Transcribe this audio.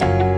Bye.